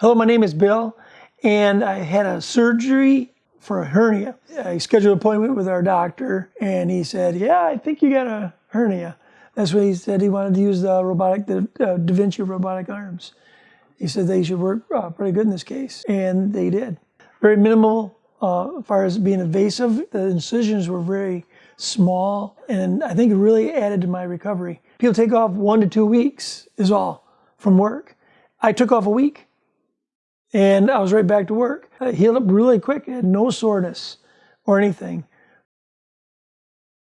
Hello, my name is Bill, and I had a surgery for a hernia. I scheduled an appointment with our doctor, and he said, Yeah, I think you got a hernia. That's what he said. He wanted to use the robotic, the uh, Da Vinci robotic arms. He said they should work uh, pretty good in this case, and they did. Very minimal uh, as far as being invasive. The incisions were very small, and I think it really added to my recovery. People take off one to two weeks is all from work. I took off a week and I was right back to work. I healed up really quick, I had no soreness or anything.